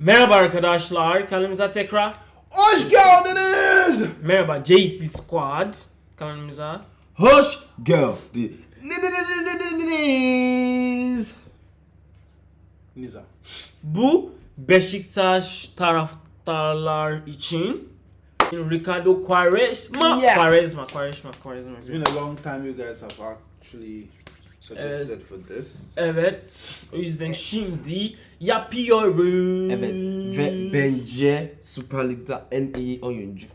Merhaba arkadaşlar, kanalımıza tekrar Hoş geldiniz. merhaba JT Squad kanalımıza. Hoş geldiniz. Niza. Bu Beşiktaş taraftarlar için Ricardo Quaresma, Yeah. Quaresma, Quaresma, Quaresma. It's been a long time you guys have actually suggested Evet. for this. Evet, o yüzden şimdi yapıyoruz. Evet ve bence Süper Lig'de en iyi oyuncu.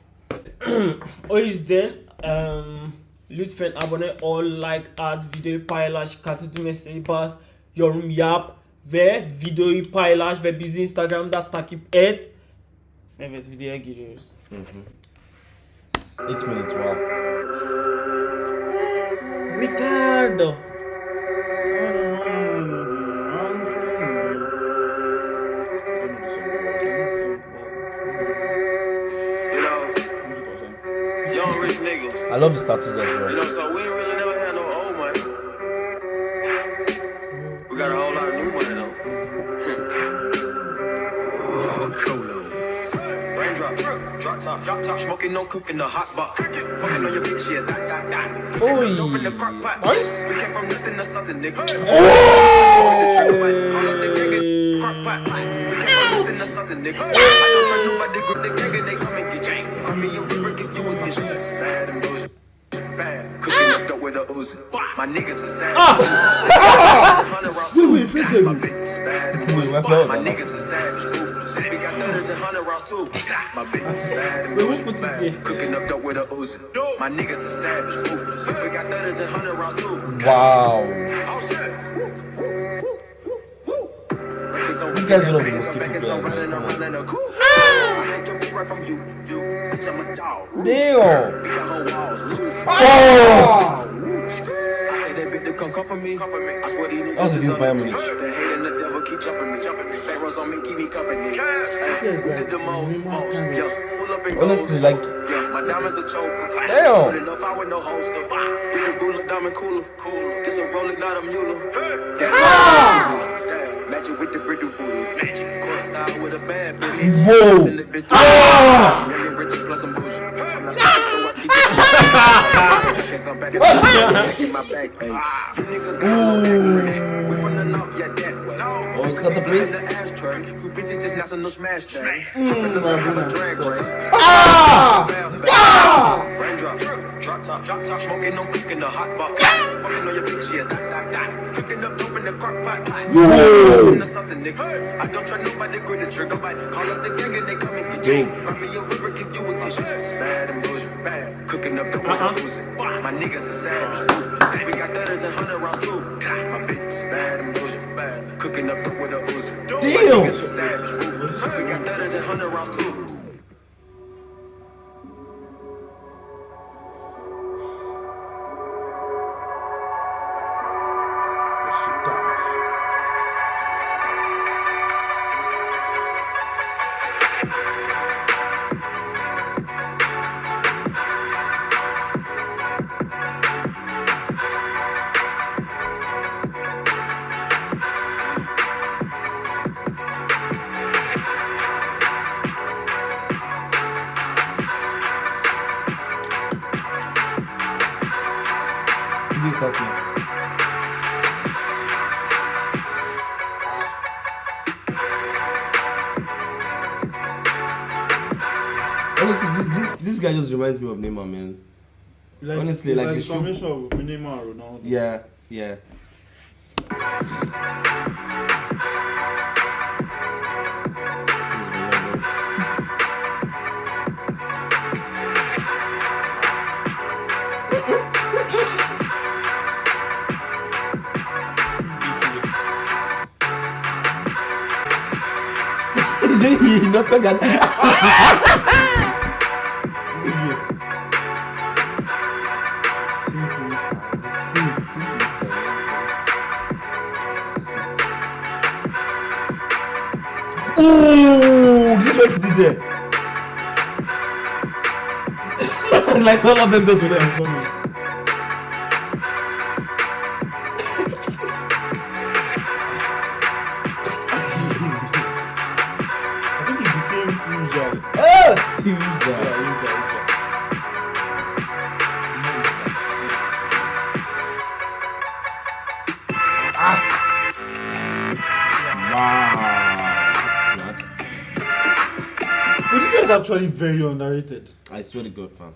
O yüzden em, lütfen abone ol, like at, videoyu paylaş, katı düğmesine bas, yorum yap ve videoyu paylaş ve bizi Instagram'da takip et. Evet videoya giriyoruz. It minutes wow. Ricardo. Rich niggas. I love his tattoos as You well. know, so we ain't really never had no old money. We got a whole lot of new money though. oh, Cholo. Raindrop, drop top, drop top, smoking, no cooking, the hot box. Fucking on your bitch, yeah, that, that, that. Oi. Open the crock pot. Nice. We came from nothing to something, nigga. Oh! Call up the gang and crock pot. We came from nothing to something, nigga. I don't trust nobody, grip the gang and they come and get gang. Call me a river, give you a tissue. Bad and bullshit. Bad. Cooking up dope with a Uzi. My niggas are savage. Wait, wait, fit them. My and niggas are. Ruthless. We got thudders and hundred rounds too. My bitch is and Wait, who bullshit. put this Bad. here? Cooking up dope with a Uzi. My niggas are savage. Ruthless. We got thudders and hundred rounds too. Wow. Oh shit. These guys don't know the mosquito players, man. Come on. Damn. Oh! That was against Bayern Munich. The hate and the devil yeah, that way. Oh, it's got the bass. In the drop top, drop top, smoking on cooking the hot box. Fucking on your bitch, yeah, that, that, that. Cooking up dope in the crock pot. Whoa. Into something, nigga. I don't trust nobody, grip the trigger, bite. Call up the gang and they come and get you. Grab me a river, give you a tissue. Bad and bullshit, bad. Cooking up dope Uh-uh. with. My niggas are savage, ruthless. We got thudders and hundred rounds too. My bitch is bad and bullshit, bad. Cooking up dope with a Uzi. My niggas are savage, ruthless. We got thudders and hundred rounds too. Please touch me. Honestly, this, this this guy just reminds me of Neymar, man. Like, Honestly, like like the the shoe- combination of Neymar and Ronaldo. Yeah, yeah. He not forgot. Simple style. Sim- simple style. Ooh, this what he did there. like all of them just with them. Is actually very underrated. I swear to God, fam.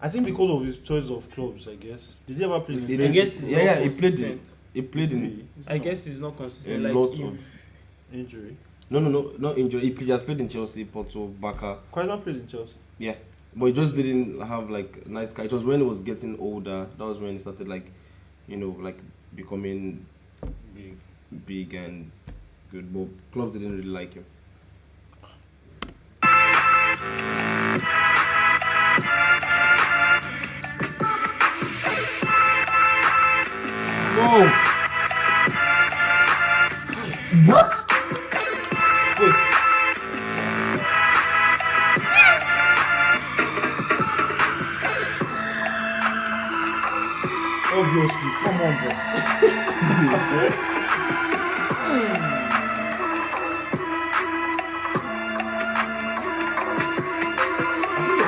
I think because of his choice of clubs, I guess. Did he ever play in He the I guess it's yeah, yeah, he played consistent. it. He played in I guess he's not a consistent. Like lot if- of. injury? No, no, no, not injury. He played- just played in Chelsea, Porto, Barca. Quite not played in Chelsea. Yeah, but he just didn't have like nice car. It was when he was getting older. That was when he started like, you know, like becoming Big. big and good. But clubs didn't really like him. Whoa!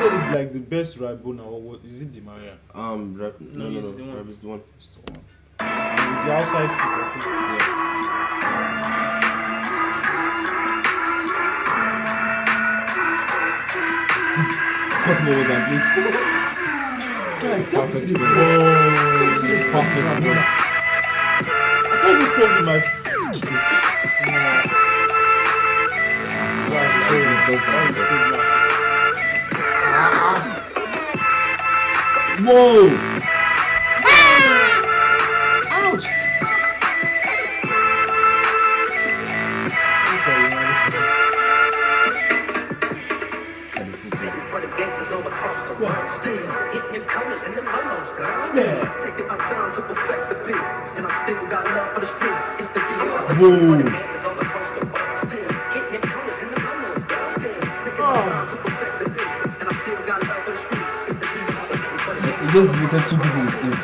Said it's like the best Rabona or what? Is it Di Maria? Um, Rab- no, no, no, he's the one. Rab is the one. It's the one. With the outside foot, I think. Yeah. Cut me over time, please. Guys, send me Perfect to the ball. Send me to the Perfect press. I can't even press with my foot. Whoa! Ouch! For the gangsters all across the world, still hitting them corners and them lolos, girl. Yeah. Taking my time streets. It's the DR. Whoa. Ah! Just deleted two people with his.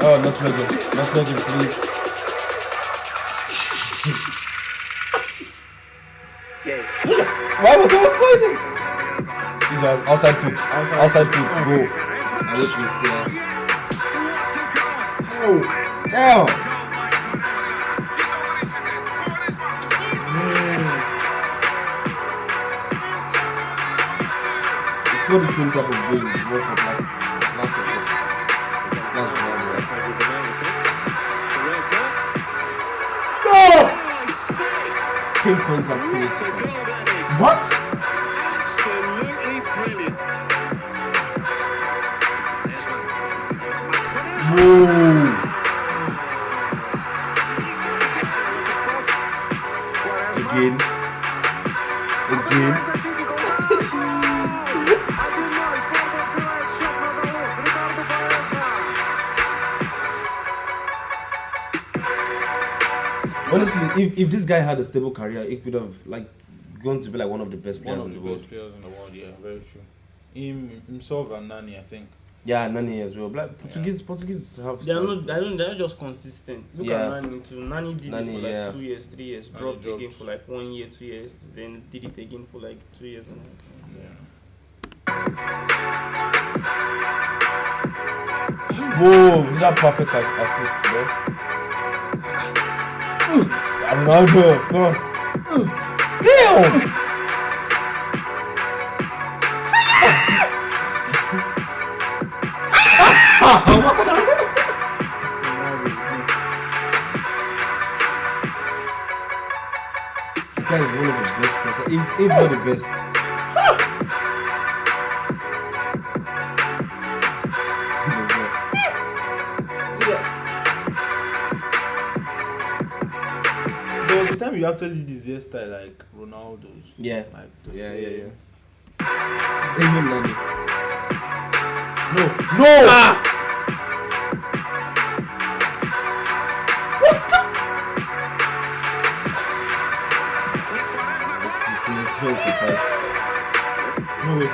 Oh, not Megan. Not Megan, please. Yeah. Why was I sliding? These are outside foot. Outside, foot. Go. I wish we see Oh, Damn! Type of for last last week. Last round. Pinpoint and finish. What? Whoa! Honestly, if, if this guy had a stable career, he could have like gone to be like one of the best one players of in the the world. best players in the world. Yeah, very true. Him, himself, and Nani, I think. Yeah, Nani as well. Like Portuguese, Portuguese have. They are not. I don't. They are just consistent. Look Yeah. at Nani too. Nani did it for like yeah. two years, three years. Nani Dropped again dropped. for like one year, two years. Then did it again for like two years. And Yeah. Whoa, that perfect assist, bro. Ronaldo, of course. Damn! This guy is one of the best if, if not the best. Time you actually did this like Ronaldo's. Yeah. Like Yeah, same. yeah, yeah. Even. No, no! It's an extreme surprise. No way.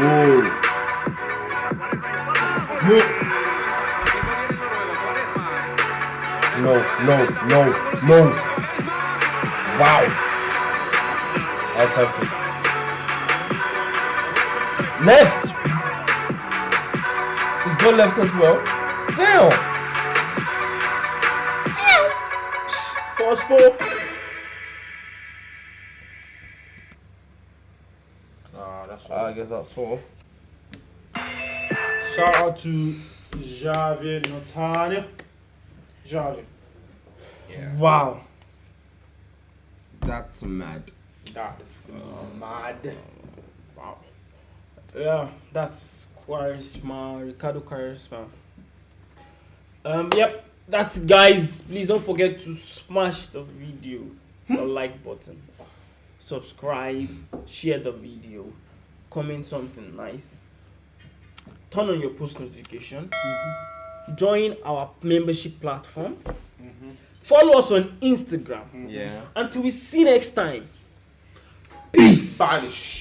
Whoa. No. No, no, no, no. Wow. Outside foot. Left. He's got left as well. Damn. First ball. Ah, that's all. I guess that's all. Shout out to Javier Notania. Javier. Wow. That's mad. That's mad. Wow. Yeah, that's Quaresma, Ricardo Quaresma. Um, yep, that's it, guys. Please don't forget to smash the video, the like button, subscribe, share the video, comment something nice, turn on your post notification, join our membership platform, follow us on Instagram. Yeah. Until we see next time. Peace. Banish.